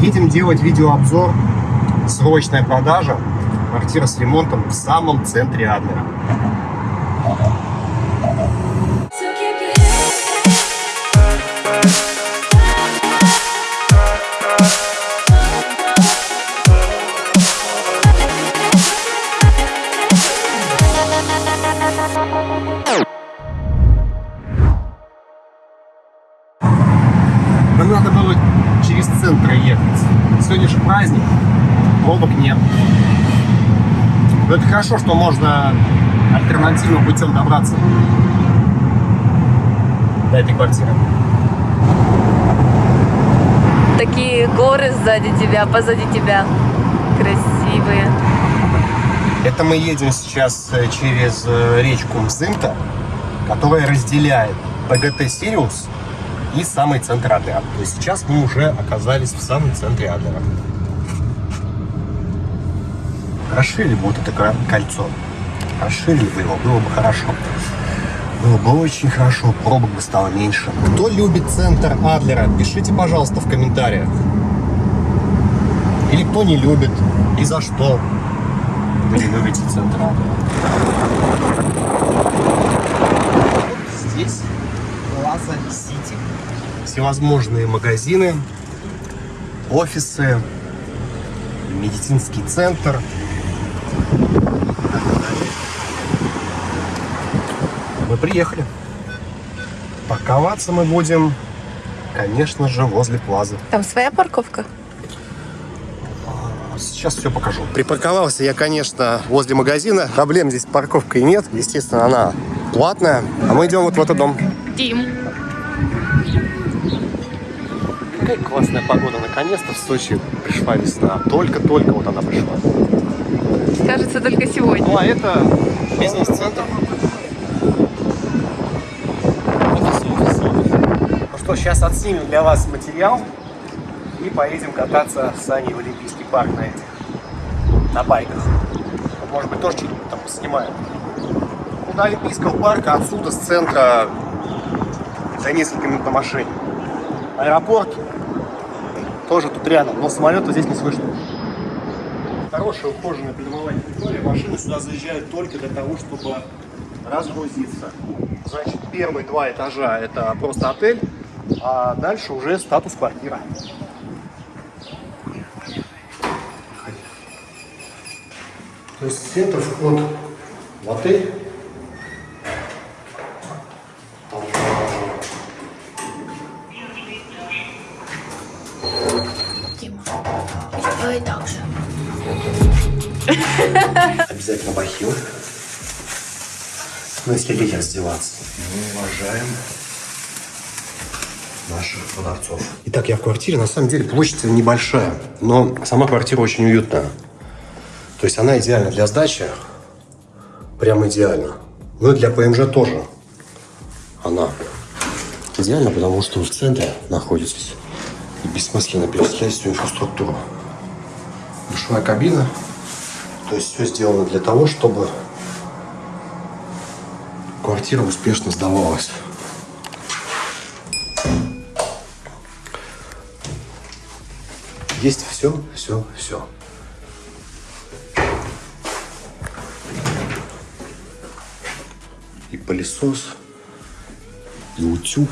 Едем делать видеообзор. Срочная продажа. Квартира с ремонтом в самом центре Адлера. Через центр ехать. Сегодня же праздник. Пробок нет. Но это хорошо, что можно альтернативным путем добраться до этой квартиры. Такие горы сзади тебя, позади тебя. Красивые. Это мы едем сейчас э, через э, речку Мзымта, которая разделяет ПГТ Сириус и самый центр Адлера. То есть сейчас мы уже оказались в самом центре Адлера. Расширили бы вот это кольцо. Расширили бы его, было бы хорошо. Было бы очень хорошо, пробок бы стало меньше. Кто любит центр Адлера, пишите, пожалуйста, в комментариях. Или кто не любит, и за что вы не любите центр Адлера. Вот Здесь Сити. Всевозможные магазины, офисы, медицинский центр. Мы приехали. Парковаться мы будем, конечно же, возле Плазы. Там своя парковка? Сейчас все покажу. Припарковался я, конечно, возле магазина. Проблем здесь с парковкой нет. Естественно, она платная. А мы идем вот в этот дом. Тим. Какая классная погода. Наконец-то в Сочи пришла весна. Только-только вот она пришла. Кажется, только сегодня. Ну, а это бизнес-центр. Офис, офис, офис. Ну что, сейчас отснимем для вас материал и поедем кататься с Аней в Олимпийский парк на этих, на байках. Может быть, тоже что-нибудь там снимаем. Ну, до Олимпийского парка отсюда, с центра, за несколько минут на машине. Аэропорт тоже тут рядом, но самолета здесь не слышно. Хорошая ухоженная придомовая территория. Машины сюда заезжают только для того, чтобы разгрузиться. Значит, первые два этажа это просто отель, а дальше уже статус квартира. То есть центр вход в отель. Давай так же. Обязательно бахил. Ну, если лететь раздеваться. Мы уважаем наших продавцов. Итак, я в квартире. На самом деле площадь небольшая, но сама квартира очень уютная. То есть она идеальна для сдачи. Прям идеально. Ну и для ПМЖ тоже. Она идеальна, потому что в центре находитесь. И бессмысленно перечислять всю инфраструктуру. Душевая кабина. То есть все сделано для того, чтобы квартира успешно сдавалась. Есть все, все, все. И пылесос, и утюг,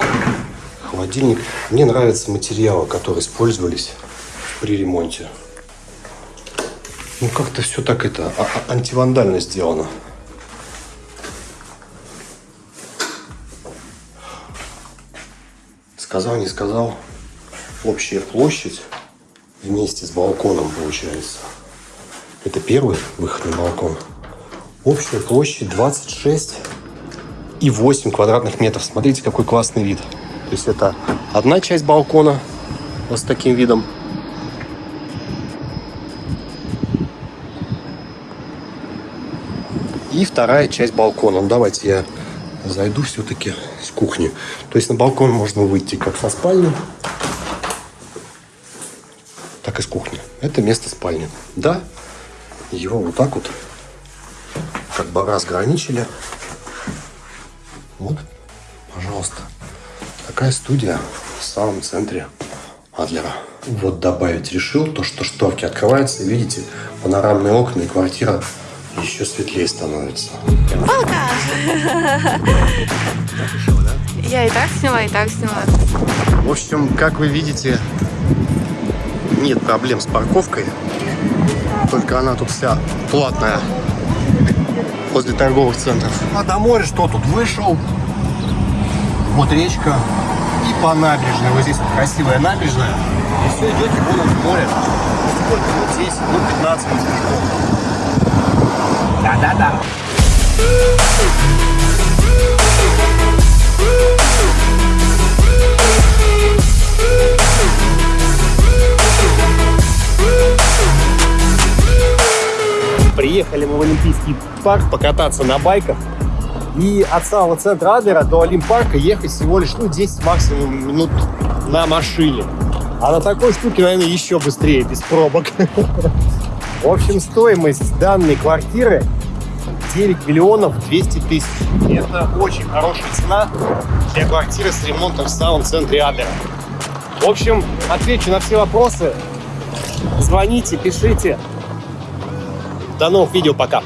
холодильник. Мне нравятся материалы, которые использовались при ремонте. Ну, как-то все так это а- а- антивандально сделано. Сказал, не сказал. Общая площадь вместе с балконом получается. Это первый выход на балкон. Общая площадь 26 и 8 квадратных метров. Смотрите, какой классный вид. То есть это одна часть балкона вот с таким видом. И вторая часть балкона. Ну, давайте я зайду все-таки с кухни. То есть на балкон можно выйти как со спальни, так и с кухни. Это место спальни. Да, его вот так вот как бы разграничили. Вот, пожалуйста. Такая студия в самом центре Адлера. Вот добавить решил, то что шторки открываются, видите, панорамные окна и квартира еще светлее становится. Я и так сняла, и так сняла. В общем, как вы видите, нет проблем с парковкой. Только она тут вся платная возле торговых центров. А до моря что тут? Вышел, вот речка и по набережной. Вот здесь вот красивая набережная. И все, идете вон от моря. Сколько вот здесь? Ну, 15 минут. Да-да-да. Приехали мы в Олимпийский парк покататься на байках. И от самого центра Адлера до Олимпарка ехать всего лишь ну, 10 максимум минут на машине. А на такой штуке, наверное, еще быстрее, без пробок. В общем, стоимость данной квартиры 9 миллионов 200 тысяч. Это очень хорошая цена для квартиры с ремонтом в самом центре Адлера. В общем, отвечу на все вопросы. Звоните, пишите. До новых видео, пока.